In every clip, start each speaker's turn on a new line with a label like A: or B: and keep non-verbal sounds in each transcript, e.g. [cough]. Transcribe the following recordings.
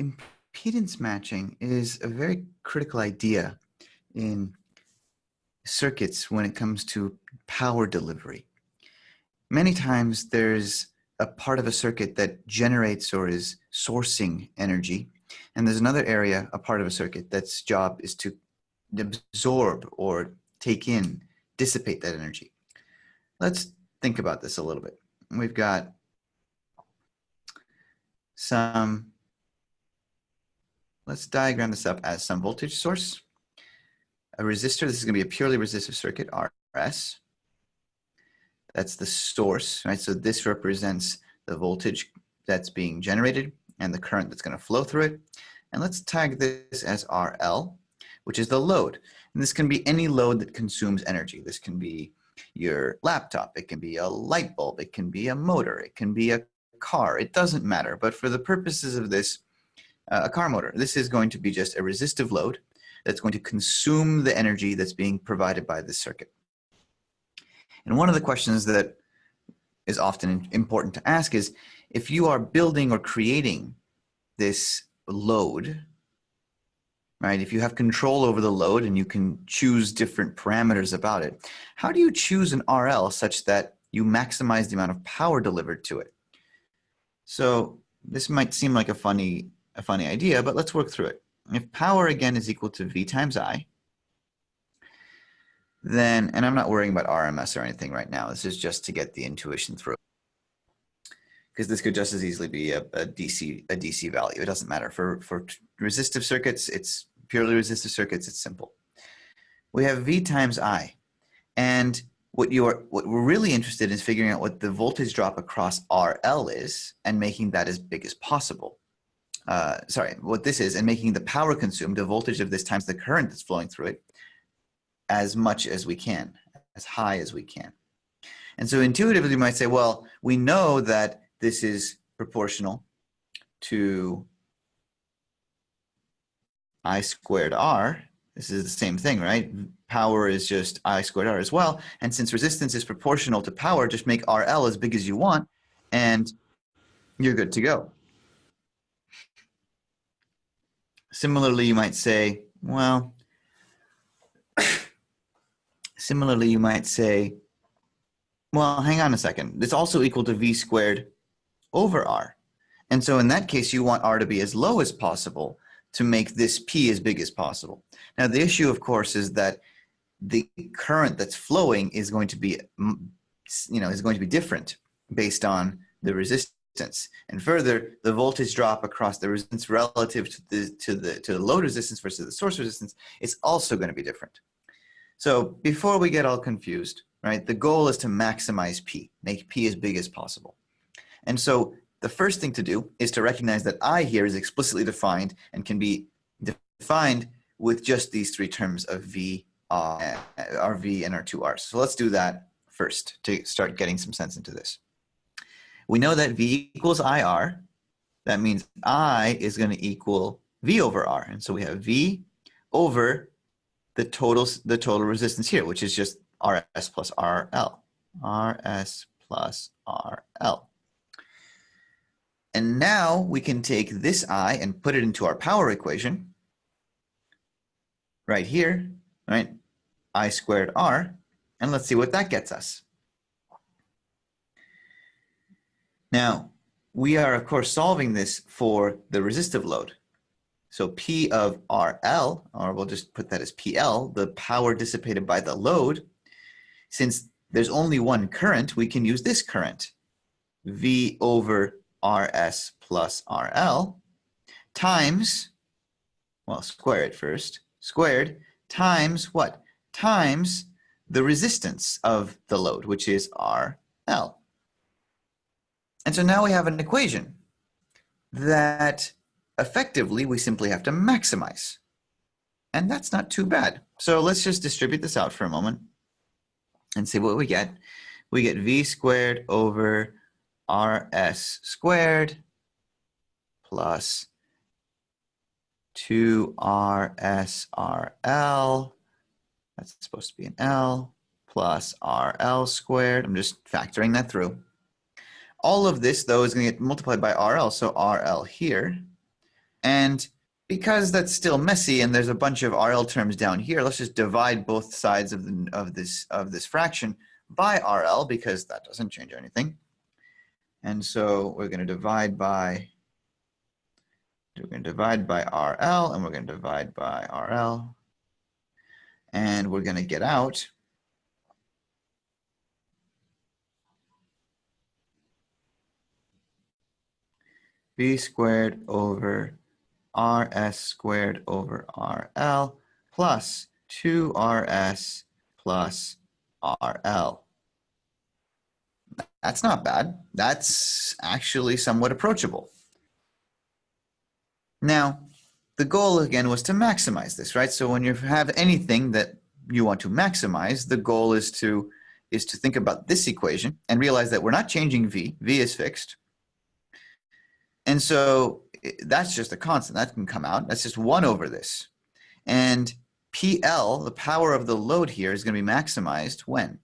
A: impedance matching is a very critical idea in circuits when it comes to power delivery. Many times there's a part of a circuit that generates or is sourcing energy, and there's another area, a part of a circuit, that's job is to absorb or take in, dissipate that energy. Let's think about this a little bit. We've got some Let's diagram this up as some voltage source, a resistor. This is going to be a purely resistive circuit, RS. That's the source, right? So this represents the voltage that's being generated and the current that's going to flow through it. And let's tag this as RL, which is the load. And this can be any load that consumes energy. This can be your laptop, it can be a light bulb, it can be a motor, it can be a car, it doesn't matter. But for the purposes of this, Uh, a car motor. This is going to be just a resistive load that's going to consume the energy that's being provided by this circuit. And one of the questions that is often important to ask is, if you are building or creating this load, right, if you have control over the load and you can choose different parameters about it, how do you choose an RL such that you maximize the amount of power delivered to it? So this might seem like a funny a funny idea, but let's work through it. If power again is equal to V times I, then, and I'm not worrying about RMS or anything right now. This is just to get the intuition through. Because this could just as easily be a, a, DC a DC value. It doesn't matter. For, for resistive circuits, it's purely resistive circuits, it's simple. We have V times I. And what you're what we're really interested in is figuring out what the voltage drop across RL is and making that as big as possible uh, sorry, what this is, and making the power consumed, the voltage of this times the current that's flowing through it, as much as we can, as high as we can. And so intuitively, you might say, well, we know that this is proportional to I squared R. This is the same thing, right? Power is just I squared R as well. And since resistance is proportional to power, just make RL as big as you want, and you're good to go. Similarly, you might say, well, [coughs] similarly, you might say, well, hang on a second. It's also equal to V squared over R. And so in that case, you want R to be as low as possible to make this P as big as possible. Now, the issue, of course, is that the current that's flowing is going to be, mm, you know, is going to be different based on the resistance resistance. And further, the voltage drop across the resistance relative to the, to the, to the load resistance versus the source resistance is also going to be different. So before we get all confused, right, the goal is to maximize P, make P as big as possible. And so the first thing to do is to recognize that I here is explicitly defined and can be defined with just these three terms of V, uh, RV, and R2R. So let's do that first to start getting some sense into this. We know that V equals IR. That means I is going to equal V over R. And so we have V over the total, the total resistance here, which is just RS plus RL. RS plus RL. And now we can take this I and put it into our power equation right here, right? I squared R. And let's see what that gets us. Now, we are, of course, solving this for the resistive load. So P of RL, or we'll just put that as PL, the power dissipated by the load. Since there's only one current, we can use this current, V over RS plus RL, times, well, square it first, squared, times what? Times the resistance of the load, which is RL. And so now we have an equation that effectively we simply have to maximize. And that's not too bad. So let's just distribute this out for a moment and see what we get. We get v squared over rs squared plus 2rsrl, that's supposed to be an L, plus RL squared. I'm just factoring that through. All of this, though, is going to get multiplied by RL. So RL here And because that's still messy and there's a bunch of RL terms down here, let's just divide both sides of, the, of, this, of this fraction by RL because that doesn't change anything. And so we're going to divide by, we're going to divide by RL and we're going to divide by RL. And we're going to get out v squared over rs squared over rl plus 2rs plus rl. That's not bad. That's actually somewhat approachable. Now, the goal again was to maximize this, right? So when you have anything that you want to maximize, the goal is to is to think about this equation and realize that we're not changing v. v is fixed. And so that's just a constant. That can come out. That's just 1 over this. And PL, the power of the load here, is going to be maximized when?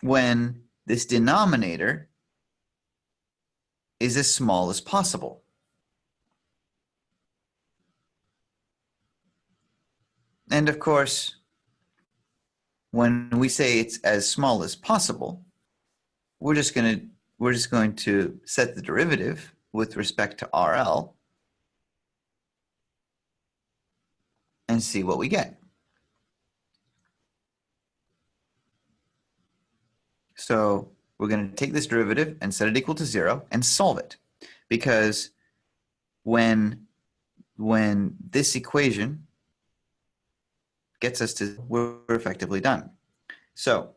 A: When this denominator is as small as possible. And of course, when we say it's as small as possible, we're just going to we're just going to set the derivative with respect to RL and see what we get. So we're going to take this derivative and set it equal to zero and solve it because when when this equation gets us to we're effectively done. So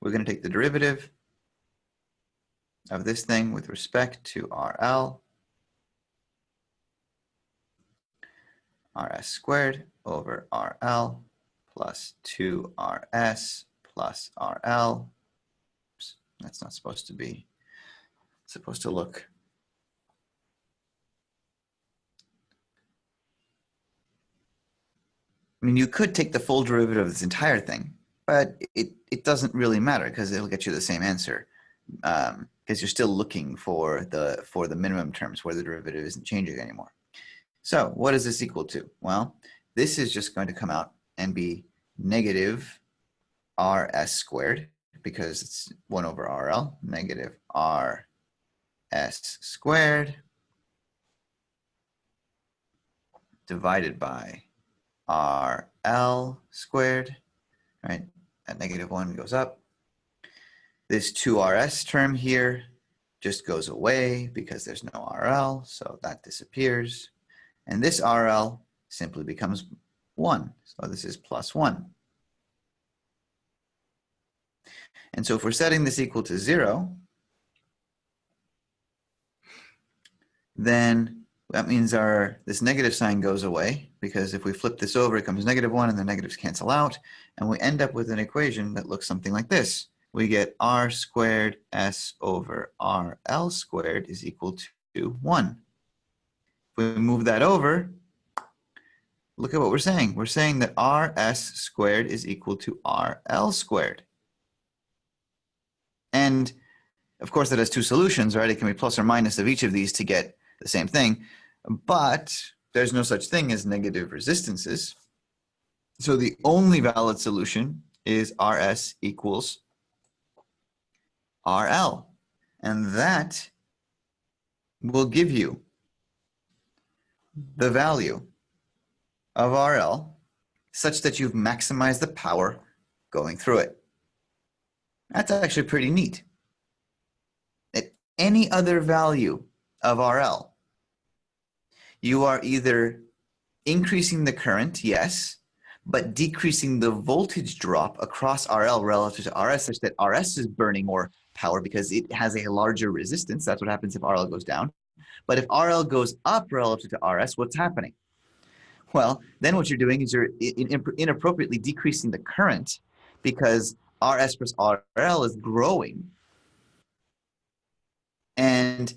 A: we're going to take the derivative of this thing with respect to RL, RS squared over RL plus 2RS plus RL. Oops, that's not supposed to be, it's supposed to look I mean, you could take the full derivative of this entire thing, but it, it doesn't really matter because it'll get you the same answer um, because you're still looking for the, for the minimum terms where the derivative isn't changing anymore. So what is this equal to? Well, this is just going to come out and be negative rs squared because it's 1 over rl, negative rs squared divided by rl squared, right? At negative 1 goes up. This 2rs term here just goes away because there's no rl, so that disappears. And this RL simply becomes 1. So this is plus 1. And so if we're setting this equal to 0, then that means our this negative sign goes away because if we flip this over, it comes negative 1 and the negatives cancel out. And we end up with an equation that looks something like this. We get r squared s over rl squared is equal to 1. If we move that over, look at what we're saying. We're saying that rs squared is equal to rl squared. And of course, that has two solutions, right? It can be plus or minus of each of these to get the same thing, but there's no such thing as negative resistances. So the only valid solution is Rs equals RL. And that will give you the value of RL such that you've maximized the power going through it. That's actually pretty neat. At any other value of RL, you are either increasing the current, yes, but decreasing the voltage drop across RL relative to RS such that RS is burning more power because it has a larger resistance. That's what happens if RL goes down. But if RL goes up relative to RS, what's happening? Well, then what you're doing is you're inappropriately decreasing the current because RS plus RL is growing. And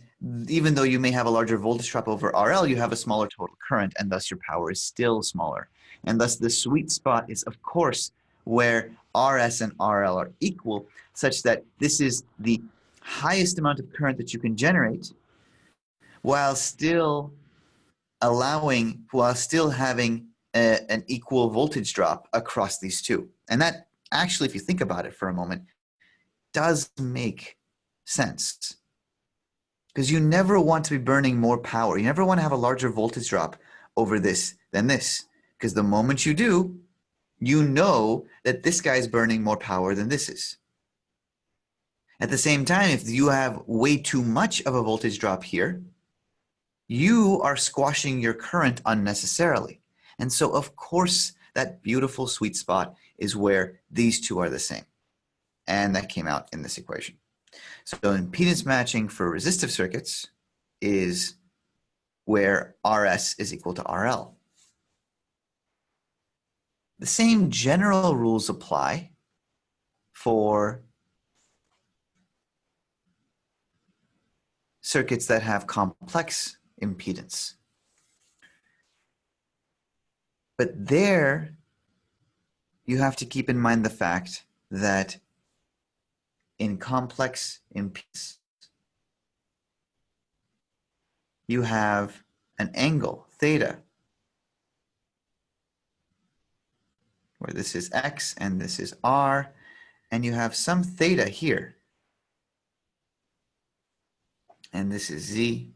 A: even though you may have a larger voltage drop over RL, you have a smaller total current and thus your power is still smaller. And thus the sweet spot is of course where RS and RL are equal such that this is the highest amount of current that you can generate while still allowing while still having a, an equal voltage drop across these two. And that actually, if you think about it for a moment, does make sense. Because you never want to be burning more power. You never want to have a larger voltage drop over this than this. Because the moment you do, you know that this guy is burning more power than this is. At the same time, if you have way too much of a voltage drop here, you are squashing your current unnecessarily. And so, of course, that beautiful sweet spot is where these two are the same. And that came out in this equation. So impedance matching for resistive circuits is where RS is equal to RL. The same general rules apply for circuits that have complex impedance. But there, you have to keep in mind the fact that in complex impedance, you have an angle, theta, where this is x and this is r, and you have some theta here, and this is z.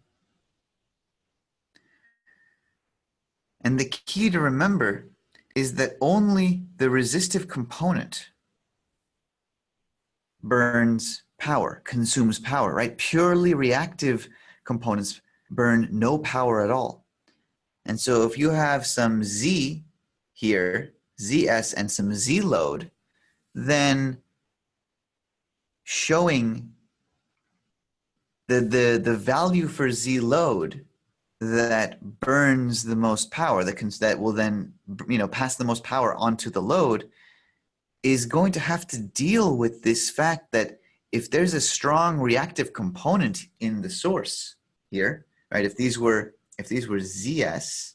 A: And the key to remember is that only the resistive component burns power, consumes power, right? Purely reactive components burn no power at all. And so if you have some Z here, ZS and some Z load, then showing the, the, the value for Z load that burns the most power, that, can, that will then you know, pass the most power onto the load, is going to have to deal with this fact that if there's a strong reactive component in the source here, right? If these were if these were ZS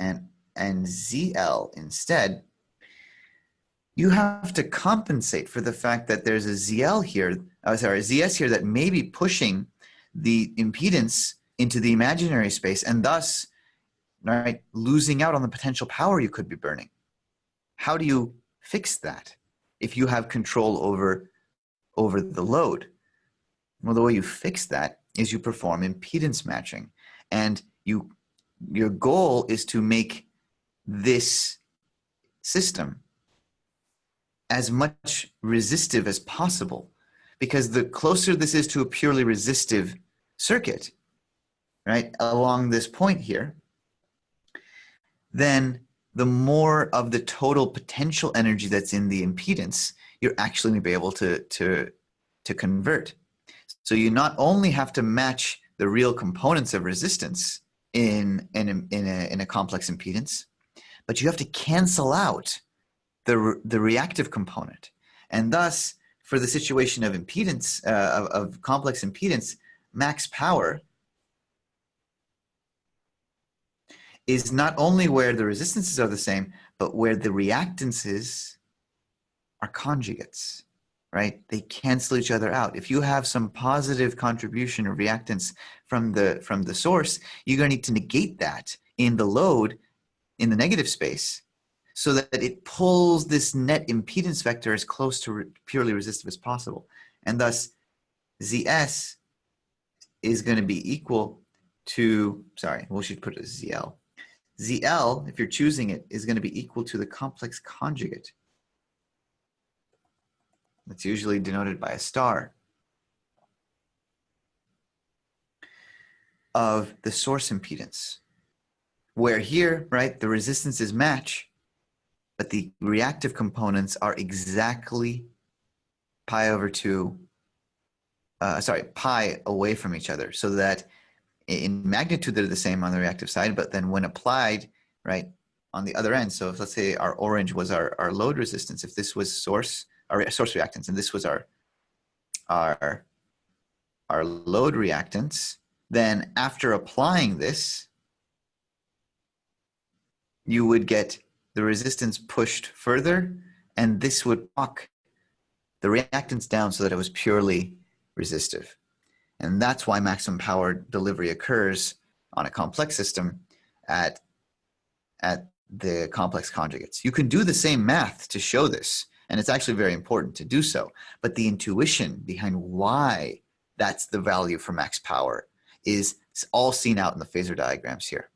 A: and and ZL instead, you have to compensate for the fact that there's a ZL here, oh, sorry, ZS here that may be pushing the impedance into the imaginary space and thus right, losing out on the potential power you could be burning. How do you fix that? if you have control over, over the load? Well, the way you fix that is you perform impedance matching. And you, your goal is to make this system as much resistive as possible. Because the closer this is to a purely resistive circuit, right, along this point here, then the more of the total potential energy that's in the impedance you're actually going to be able to, to, to convert. So you not only have to match the real components of resistance in, in, in, a, in a complex impedance, but you have to cancel out the, the reactive component. And thus, for the situation of impedance, uh, of, of complex impedance, max power is not only where the resistances are the same, but where the reactances are conjugates, right? They cancel each other out. If you have some positive contribution of reactance from the, from the source, you're to need to negate that in the load in the negative space so that it pulls this net impedance vector as close to re purely resistive as possible. And thus, ZS is going to be equal to, sorry, we should put it as ZL. ZL, if you're choosing it, is going to be equal to the complex conjugate. That's usually denoted by a star of the source impedance. Where here, right, the resistances match, but the reactive components are exactly pi over 2, uh, sorry, pi away from each other so that in magnitude they're the same on the reactive side, but then when applied, right, on the other end, so if let's say our orange was our, our load resistance, if this was source, our source reactance, and this was our, our, our load reactance, then after applying this, you would get the resistance pushed further, and this would knock the reactance down so that it was purely resistive. And that's why maximum power delivery occurs on a complex system at, at the complex conjugates. You can do the same math to show this, and it's actually very important to do so. But the intuition behind why that's the value for max power is all seen out in the phasor diagrams here.